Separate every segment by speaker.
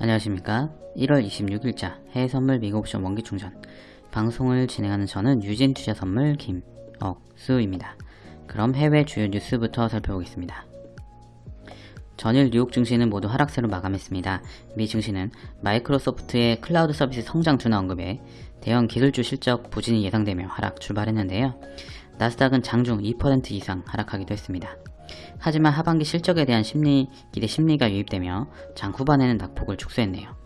Speaker 1: 안녕하십니까 1월 26일자 해외선물 미국옵션 원기충전 방송을 진행하는 저는 유진투자선물 김억수입니다. 그럼 해외 주요 뉴스부터 살펴보겠습니다. 전일 뉴욕 증시는 모두 하락세로 마감했습니다. 미 증시는 마이크로소프트의 클라우드 서비스 성장 둔화 언급에 대형 기술주 실적 부진이 예상되며 하락 출발했는데요. 나스닥은 장중 2% 이상 하락하기도 했습니다. 하지만 하반기 실적에 대한 심리, 기대 심리가 유입되며 장 후반에는 낙폭을 축소했네요.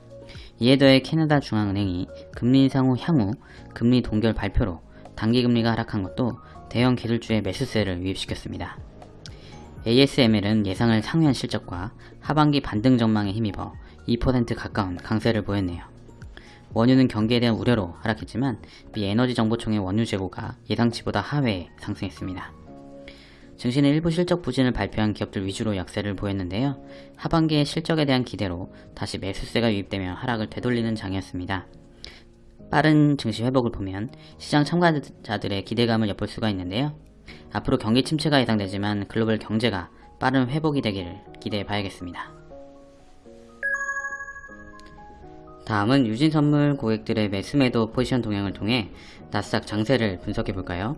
Speaker 1: 이에 더해 캐나다 중앙은행이 금리 인상 후 향후 금리 동결 발표로 단기 금리가 하락한 것도 대형 기술주의 매수세를 유입시켰습니다. ASML은 예상을 상회한 실적과 하반기 반등 전망에 힘입어 2% 가까운 강세를 보였네요. 원유는 경기에 대한 우려로 하락했지만 미 에너지 정보청의 원유 재고가 예상치보다 하회에 상승했습니다. 증시는 일부 실적 부진을 발표한 기업들 위주로 약세를 보였는데요. 하반기의 실적에 대한 기대로 다시 매수세가 유입되며 하락을 되돌리는 장이었습니다. 빠른 증시 회복을 보면 시장 참가자들의 기대감을 엿볼 수가 있는데요. 앞으로 경기 침체가 예상되지만 글로벌 경제가 빠른 회복이 되기를 기대해 봐야겠습니다. 다음은 유진선물 고객들의 매수매도 포지션 동향을 통해 나스닥 장세를 분석해 볼까요?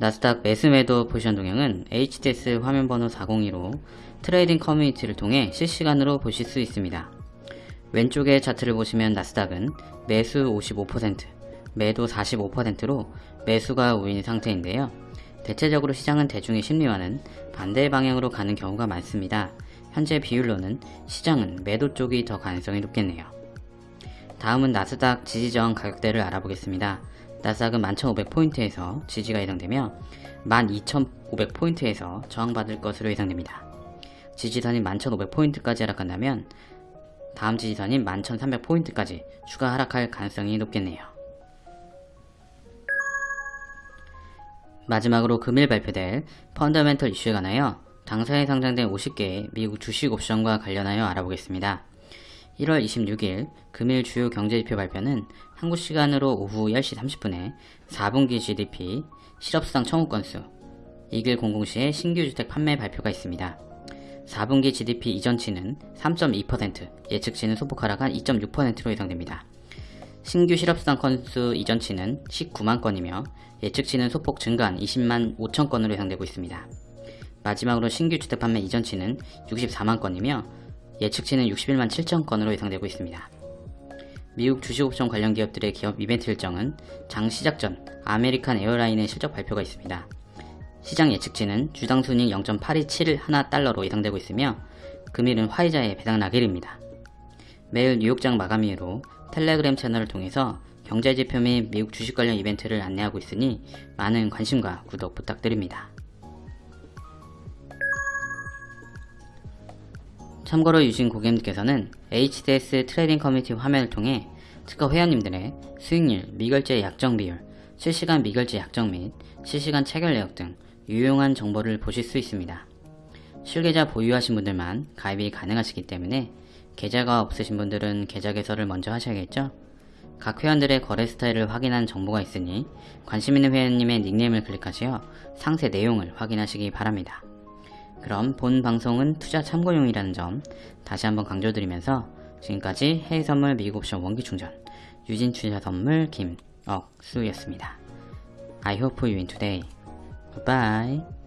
Speaker 1: 나스닥 매수매도 포지션 동향은 HTS 화면번호 402로 trading 커뮤니티를 통해 실시간으로 보실 수 있습니다. 왼쪽의 차트를 보시면 나스닥은 매수 55%, 매도 45%로 매수가 우위인 상태인데요. 대체적으로 시장은 대중의 심리와는 반대 방향으로 가는 경우가 많습니다. 현재 비율로는 시장은 매도 쪽이 더 가능성이 높겠네요. 다음은 나스닥 지지저항 가격대를 알아보겠습니다. 나스닥은 11,500포인트에서 지지가 예상되며 12,500포인트에서 저항받을 것으로 예상됩니다. 지지선인 11,500포인트까지 하락한다면 다음 지지선인 11,300포인트까지 추가 하락할 가능성이 높겠네요. 마지막으로 금일 발표될 펀더멘털 이슈에 관하여 당사에 상장된 50개의 미국 주식 옵션과 관련하여 알아보겠습니다. 1월 26일 금일 주요 경제지표 발표는 한국 시간으로 오후 10시 30분에 4분기 GDP, 실업수당 청구 건수, 2100시에 신규 주택 판매 발표가 있습니다. 4분기 GDP 이전치는 3.2%, 예측치는 소폭 하락한 2.6%로 예상됩니다. 신규 실업수당 건수 이전치는 19만 건이며 예측치는 소폭 증가한 20만 5천 건으로 예상되고 있습니다. 마지막으로 신규 주택 판매 이전치는 64만 건이며 예측치는 61만 7천 건으로 예상되고 있습니다. 미국 주식옵션 관련 기업들의 기업 이벤트 일정은 장 시작 전 아메리칸 에어라인의 실적 발표가 있습니다. 시장 예측치는 주당 순익 0.827달러로 예상되고 있으며 금일은 화이자의 배당락일입니다. 매일 뉴욕장 마감 이후로 텔레그램 채널을 통해서 경제지표 및 미국 주식 관련 이벤트를 안내하고 있으니 많은 관심과 구독 부탁드립니다. 참고로 유진 고객님께서는 HTS trading 커뮤니티 화면을 통해 트커 회원님들의 수익률, 미결제 약정 비율, 실시간 미결제 약정 및 실시간 체결 내역 등 유용한 정보를 보실 수 있습니다. 실계좌 보유하신 분들만 가입이 가능하시기 때문에 계좌가 없으신 분들은 계좌 개설을 먼저 하셔야겠죠? 각 회원들의 거래 스타일을 확인한 정보가 있으니 관심 있는 회원님의 닉네임을 클릭하시어 상세 내용을 확인하시기 바랍니다. 그럼 본 방송은 투자 참고용이라는 점 다시 한번 강조드리면서 지금까지 해외선물 미국옵션 원기충전 유진투자선물 김억수였습니다. I hope you win today. Goodbye.